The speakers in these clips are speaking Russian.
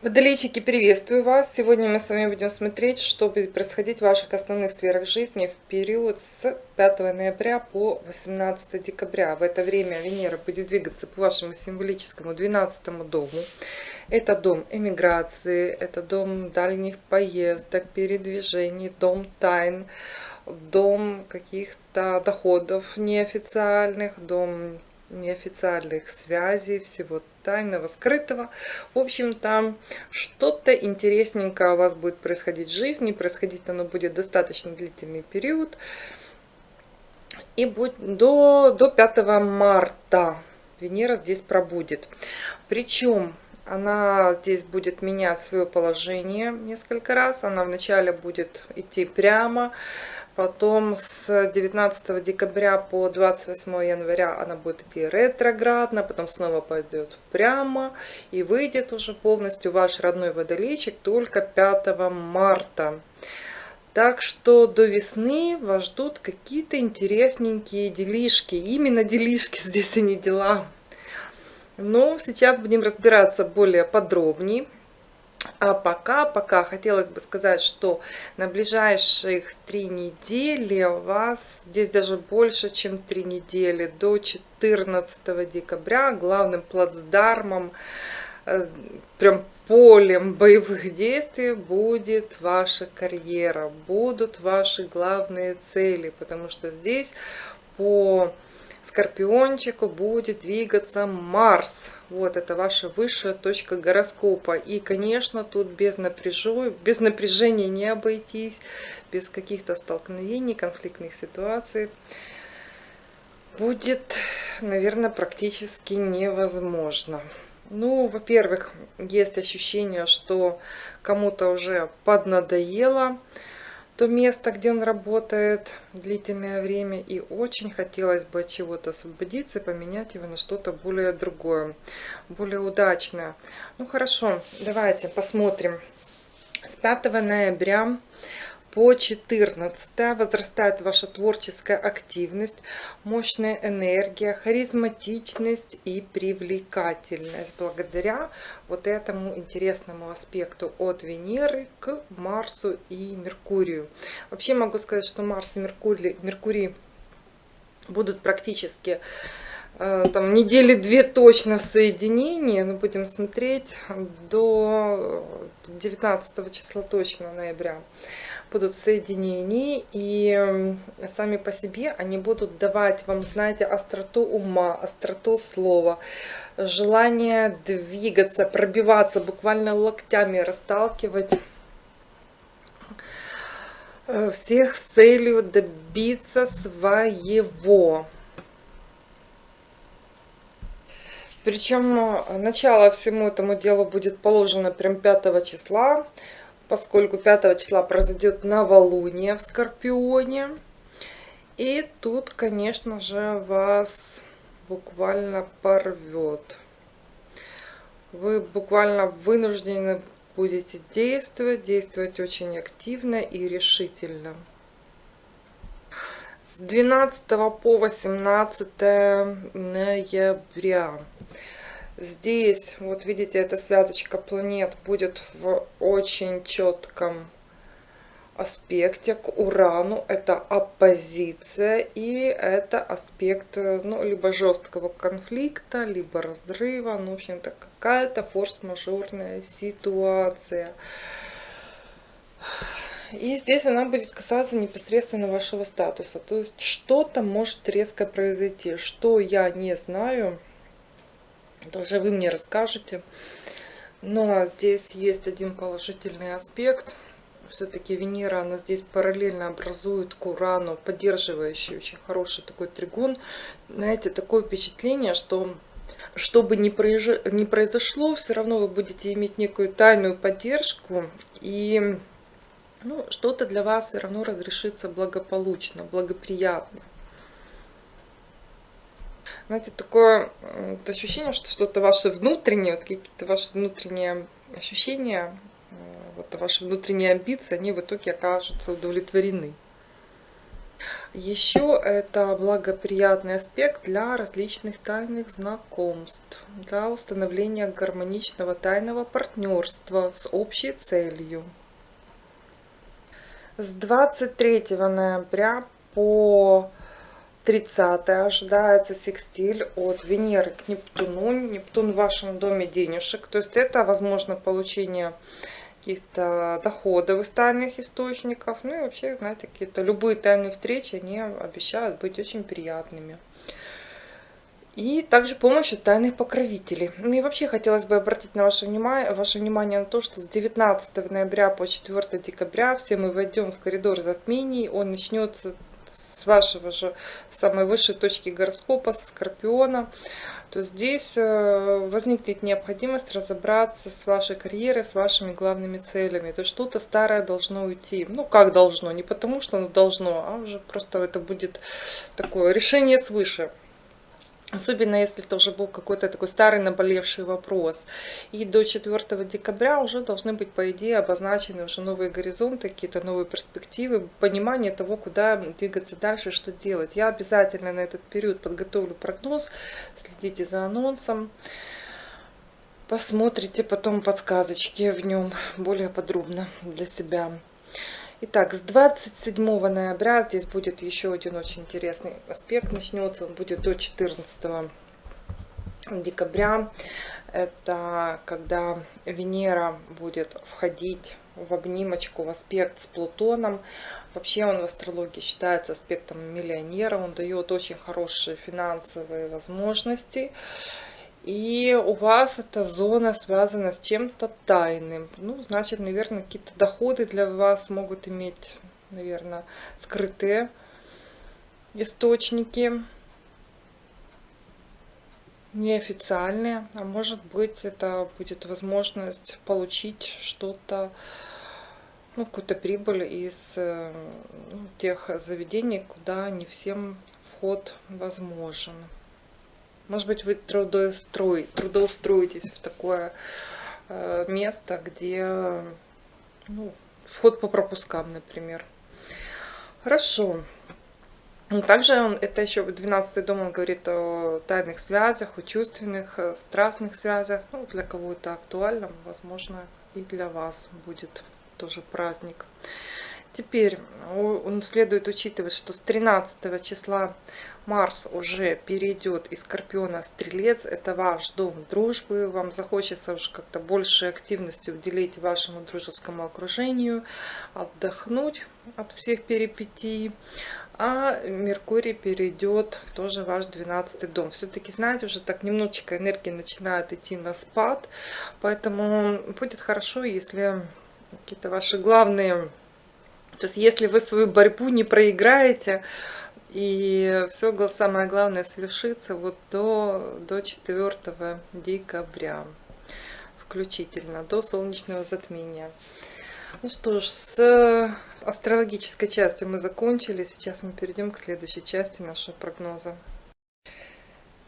Водолейчики, приветствую вас! Сегодня мы с вами будем смотреть, что будет происходить в ваших основных сферах жизни в период с 5 ноября по 18 декабря. В это время Венера будет двигаться по вашему символическому 12 дому. Это дом эмиграции, это дом дальних поездок, передвижений, дом тайн, дом каких-то доходов неофициальных, дом неофициальных связей, всего тайного, скрытого. В общем, там что-то интересненькое у вас будет происходить в жизни. Происходить оно будет достаточно длительный период. И будет до, до 5 марта Венера здесь пробудет. Причем она здесь будет менять свое положение несколько раз. Она вначале будет идти прямо, Потом с 19 декабря по 28 января она будет идти ретроградно, потом снова пойдет прямо и выйдет уже полностью ваш родной водолейчик только 5 марта. Так что до весны вас ждут какие-то интересненькие делишки. Именно делишки здесь, а не дела. Но сейчас будем разбираться более подробнее. А пока, пока хотелось бы сказать, что на ближайших три недели у вас, здесь даже больше, чем три недели, до 14 декабря главным плацдармом, э, прям полем боевых действий будет ваша карьера, будут ваши главные цели, потому что здесь по Скорпиончику будет двигаться Марс. Вот это ваша высшая точка гороскопа. И, конечно, тут без, напряжу, без напряжения не обойтись, без каких-то столкновений, конфликтных ситуаций. Будет, наверное, практически невозможно. Ну, во-первых, есть ощущение, что кому-то уже поднадоело то место, где он работает длительное время, и очень хотелось бы от чего-то освободиться поменять его на что-то более другое, более удачное. Ну хорошо, давайте посмотрим. С 5 ноября по 14 возрастает ваша творческая активность, мощная энергия, харизматичность и привлекательность. Благодаря вот этому интересному аспекту от Венеры к Марсу и Меркурию. Вообще могу сказать, что Марс и Меркурий, Меркурий будут практически э, там недели две точно в соединении, но будем смотреть до 19 числа точно ноября будут в соединении, и сами по себе они будут давать вам, знаете, остроту ума, остроту слова, желание двигаться, пробиваться, буквально локтями расталкивать э, всех с целью добиться своего. Причем э, начало всему этому делу будет положено прям 5 числа поскольку 5 числа произойдет новолуние в Скорпионе. И тут, конечно же, вас буквально порвет. Вы буквально вынуждены будете действовать, действовать очень активно и решительно. С 12 по 18 ноября Здесь, вот видите, эта связочка планет будет в очень четком аспекте к Урану. Это оппозиция и это аспект ну, либо жесткого конфликта, либо разрыва. Ну, в общем-то, какая-то форс-мажорная ситуация. И здесь она будет касаться непосредственно вашего статуса. То есть что-то может резко произойти. Что я не знаю это уже вы мне расскажете. Но здесь есть один положительный аспект. Все-таки Венера, она здесь параллельно образует к Урану, поддерживающий очень хороший такой тригон. Знаете, такое впечатление, что что бы ни, произошло, все равно вы будете иметь некую тайную поддержку. И ну, что-то для вас все равно разрешится благополучно, благоприятно. Знаете, такое вот ощущение, что что-то ваше внутреннее, вот какие-то ваши внутренние ощущения, э, вот ваши внутренние амбиции, они в итоге окажутся удовлетворены. Еще это благоприятный аспект для различных тайных знакомств, для установления гармоничного тайного партнерства с общей целью. С 23 ноября по 30 ожидается секстиль от Венеры к Нептуну. Нептун в вашем доме денежек. То есть это возможно получение каких-то доходов из тайных источников. Ну и вообще, знаете, какие-то любые тайные встречи, они обещают быть очень приятными. И также помощь от тайных покровителей. Ну и вообще хотелось бы обратить на ваше внимание, ваше внимание на то, что с 19 ноября по 4 декабря все мы войдем в коридор затмений. Он начнется с вашего же самой высшей точки гороскопа, со Скорпиона, то здесь э, возникнет необходимость разобраться с вашей карьерой, с вашими главными целями. То есть что-то старое должно уйти. Ну, как должно? Не потому, что оно должно, а уже просто это будет такое решение свыше. Особенно если это уже был какой-то такой старый наболевший вопрос. И до 4 декабря уже должны быть, по идее, обозначены уже новые горизонты, какие-то новые перспективы, понимание того, куда двигаться дальше, что делать. Я обязательно на этот период подготовлю прогноз, следите за анонсом. Посмотрите потом подсказочки в нем более подробно для себя. Итак, с 27 ноября здесь будет еще один очень интересный аспект. Начнется он будет до 14 декабря. Это когда Венера будет входить в обнимочку, в аспект с Плутоном. Вообще он в астрологии считается аспектом миллионера. Он дает очень хорошие финансовые возможности. И у вас эта зона связана с чем-то тайным. Ну, значит, наверное, какие-то доходы для вас могут иметь, наверное, скрытые источники. Неофициальные. А может быть, это будет возможность получить что-то, ну, какую-то прибыль из ну, тех заведений, куда не всем вход возможен. Может быть, вы трудоустрои, трудоустроитесь в такое э, место, где ну, вход по пропускам, например. Хорошо. Также он, это еще 12 дом, он говорит о тайных связях, о чувственных, э, страстных связях. Ну, для кого это актуально, возможно, и для вас будет тоже праздник. Теперь следует учитывать, что с 13 числа Марс уже перейдет из Скорпиона в Стрелец. Это ваш дом дружбы. Вам захочется уже как-то больше активности уделить вашему дружескому окружению, отдохнуть от всех перипетий. А Меркурий перейдет тоже в ваш 12 дом. Все-таки, знаете, уже так немножечко энергии начинает идти на спад. Поэтому будет хорошо, если какие-то ваши главные... То есть, если вы свою борьбу не проиграете, и все самое главное свершится вот до, до 4 декабря включительно, до солнечного затмения. Ну что ж, с астрологической частью мы закончили. Сейчас мы перейдем к следующей части нашего прогноза.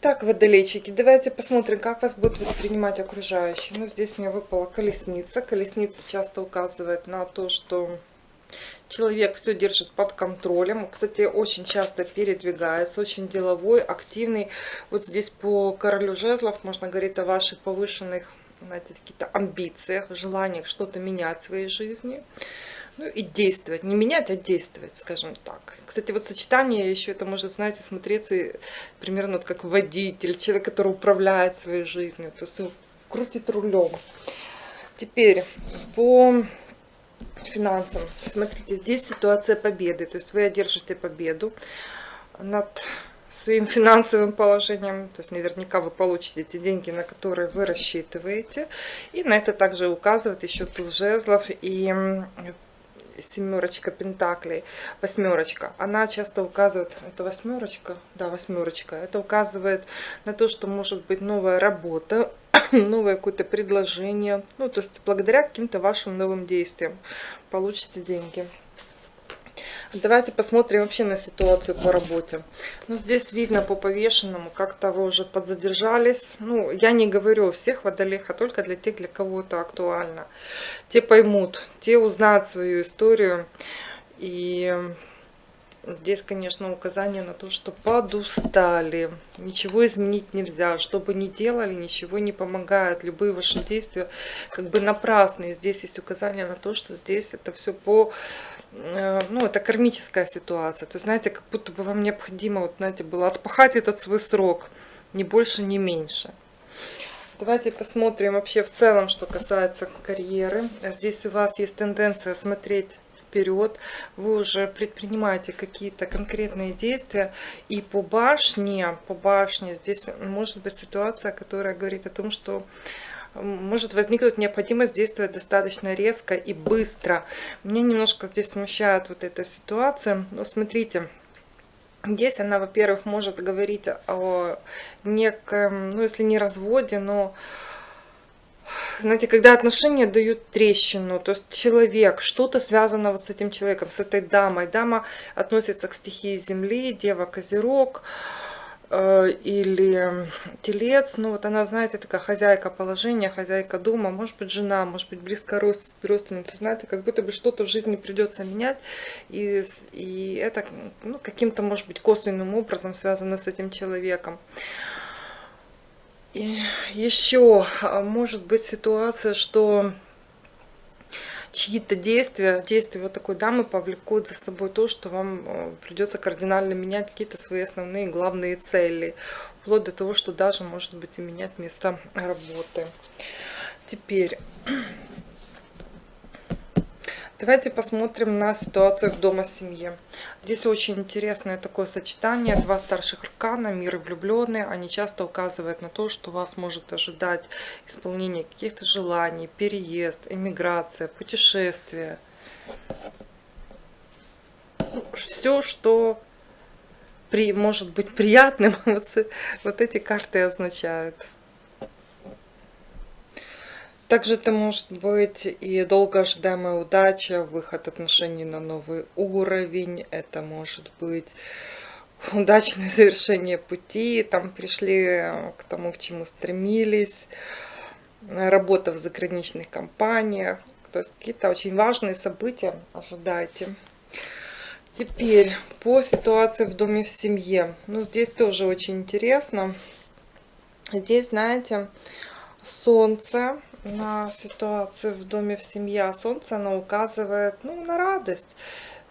Так, водолейчики, давайте посмотрим, как вас будут воспринимать окружающие. Ну, здесь мне выпала колесница. Колесница часто указывает на то, что Человек все держит под контролем. Кстати, очень часто передвигается, очень деловой, активный. Вот здесь по королю жезлов можно говорить о ваших повышенных знаете, какие-то амбициях, желаниях что-то менять в своей жизни. Ну и действовать. Не менять, а действовать, скажем так. Кстати, вот сочетание еще это может, знаете, смотреться примерно вот как водитель, человек, который управляет своей жизнью. То есть крутит рулем. Теперь по финансам. Смотрите, здесь ситуация победы. То есть вы одержите победу над своим финансовым положением. То есть наверняка вы получите эти деньги, на которые вы рассчитываете. И на это также указывает еще туз жезлов и семерочка пентаклей, восьмерочка. Она часто указывает, это восьмерочка? Да, восьмерочка. Это указывает на то, что может быть новая работа, новое какое-то предложение. Ну, то есть благодаря каким-то вашим новым действиям получите деньги. Давайте посмотрим вообще на ситуацию по работе. Ну, здесь видно по повешенному, как-то вы уже подзадержались. Ну, я не говорю о всех водолеях, а только для тех, для кого это актуально. Те поймут, те узнают свою историю. И здесь, конечно, указание на то, что подустали, ничего изменить нельзя, что бы ни делали, ничего не помогает, любые ваши действия как бы напрасные. Здесь есть указание на то, что здесь это все по э, ну, это кармическая ситуация. То есть, знаете, как будто бы вам необходимо, вот, знаете, было отпахать этот свой срок, ни больше, ни меньше. Давайте посмотрим вообще в целом, что касается карьеры. Здесь у вас есть тенденция смотреть вперед, вы уже предпринимаете какие-то конкретные действия. И по башне, по башне здесь может быть ситуация, которая говорит о том, что может возникнуть необходимость действовать достаточно резко и быстро. Меня немножко здесь смущает вот эта ситуация. Но смотрите, Здесь она, во-первых, может говорить о неком, ну если не разводе, но, знаете, когда отношения дают трещину, то есть человек, что-то связано вот с этим человеком, с этой дамой. Дама относится к стихии земли, дева козерог, Э, или телец, ну вот она, знаете, такая хозяйка положения, хозяйка дома, может быть жена, может быть близкая родственница, знаете, как будто бы что-то в жизни придется менять, и, и это ну, каким-то, может быть, косвенным образом связано с этим человеком. И еще а, может быть ситуация, что чьи-то действия, действия вот такой дамы повлекут за собой то, что вам э, придется кардинально менять какие-то свои основные главные цели, вплоть до того, что даже может быть и менять место работы. Теперь Давайте посмотрим на ситуацию в дома-семье. Здесь очень интересное такое сочетание. Два старших аркана, мир и влюбленные. Они часто указывают на то, что вас может ожидать исполнение каких-то желаний, переезд, эмиграция, путешествие. Все, что при, может быть приятным, вот эти карты означают. Также это может быть и долго ожидаемая удача, выход отношений на новый уровень. Это может быть удачное завершение пути, там пришли к тому, к чему стремились, работа в заграничных компаниях. То есть какие-то очень важные события ожидайте. Теперь по ситуации в доме в семье. Ну, здесь тоже очень интересно. Здесь, знаете, солнце на ситуацию в доме, в семье, а солнце, оно указывает ну, на радость.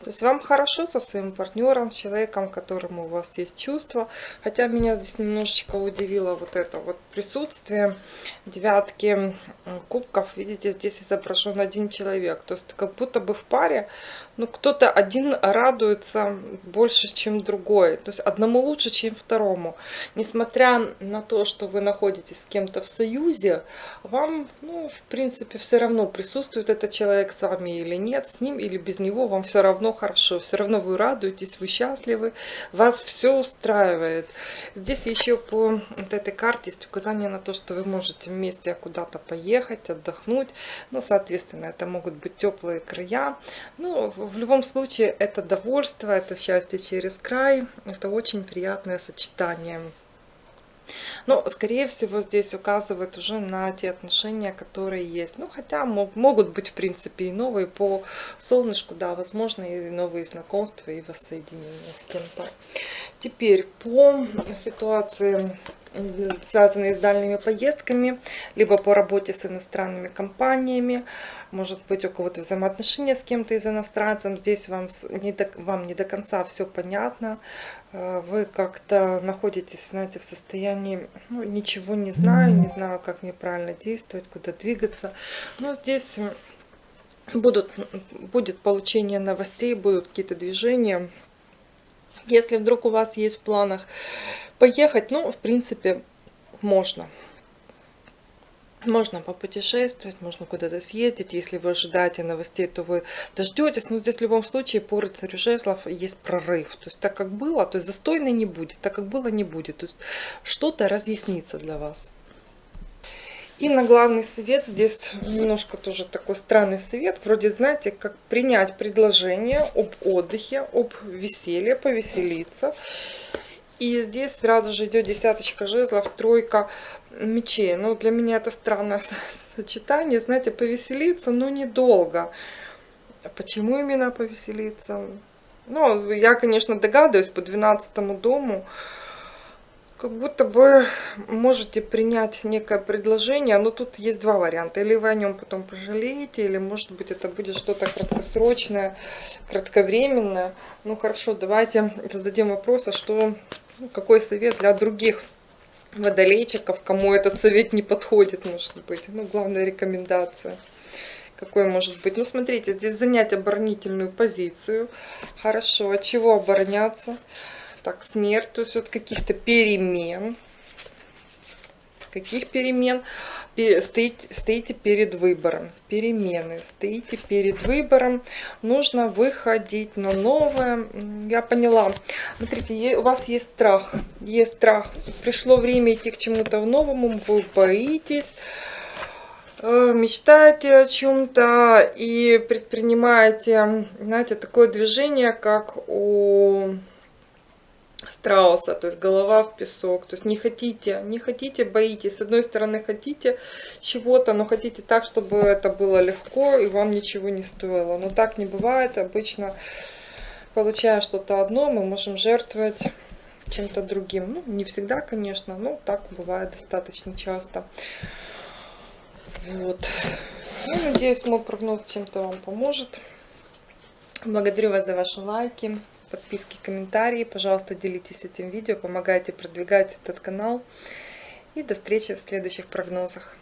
То есть вам хорошо со своим партнером, человеком, которому у вас есть чувства. Хотя меня здесь немножечко удивило вот это вот присутствие девятки кубков. Видите, здесь изображен один человек. То есть как будто бы в паре ну, кто-то один радуется больше, чем другой. То есть одному лучше, чем второму. Несмотря на то, что вы находитесь с кем-то в союзе, вам, ну, в принципе, все равно присутствует этот человек с вами или нет, с ним или без него, вам все равно хорошо. Все равно вы радуетесь, вы счастливы, вас все устраивает. Здесь еще по вот этой карте есть указание на то, что вы можете вместе куда-то поехать, отдохнуть. Ну, соответственно, это могут быть теплые края. Ну, в любом случае, это довольство, это счастье через край. Это очень приятное сочетание. Но, скорее всего, здесь указывает уже на те отношения, которые есть. Ну, хотя могут быть, в принципе, и новые по солнышку, да, возможно, и новые знакомства, и воссоединения с кем-то. Теперь по ситуации связанные с дальними поездками, либо по работе с иностранными компаниями, может быть у кого-то взаимоотношения с кем-то из иностранцем, здесь вам не, до, вам не до конца все понятно, э, вы как-то находитесь, знаете, в состоянии, ну, ничего не знаю, не знаю, как мне правильно действовать, куда двигаться, но здесь будут, будет получение новостей, будут какие-то движения, если вдруг у вас есть в планах поехать, ну, в принципе, можно. Можно попутешествовать, можно куда-то съездить. Если вы ожидаете новостей, то вы дождетесь. Но здесь в любом случае по рыцарю жезлов есть прорыв. То есть так как было, то есть застойно не будет. Так как было, не будет. То есть что-то разъяснится для вас. И на главный совет, здесь немножко тоже такой странный совет, вроде, знаете, как принять предложение об отдыхе, об веселье, повеселиться. И здесь сразу же идет десяточка жезлов, тройка мечей. Ну, для меня это странное сочетание, знаете, повеселиться, но недолго. Почему именно повеселиться? Ну, я, конечно, догадываюсь по 12 дому, как будто бы можете принять некое предложение, но тут есть два варианта. Или вы о нем потом пожалеете, или, может быть, это будет что-то краткосрочное, кратковременное. Ну, хорошо, давайте зададим вопрос, а что, какой совет для других водолейчиков, кому этот совет не подходит, может быть. Ну, главная рекомендация. Какой может быть? Ну, смотрите, здесь занять оборонительную позицию. Хорошо, от чего обороняться? Так, смерть, то есть от каких-то перемен. Каких перемен? Стоите, стоите перед выбором. Перемены. Стоите перед выбором. Нужно выходить на новое. Я поняла. Смотрите, у вас есть страх. Есть страх. Пришло время идти к чему-то новому. Вы боитесь э, мечтаете о чем-то и предпринимаете, знаете, такое движение, как у страуса, то есть голова в песок, то есть не хотите, не хотите, боитесь, с одной стороны хотите чего-то, но хотите так, чтобы это было легко и вам ничего не стоило, но так не бывает, обычно получая что-то одно, мы можем жертвовать чем-то другим, ну не всегда, конечно, но так бывает достаточно часто. Вот. Ну, надеюсь, мой прогноз чем-то вам поможет. Благодарю вас за ваши лайки подписки, комментарии. Пожалуйста, делитесь этим видео, помогайте продвигать этот канал. И до встречи в следующих прогнозах.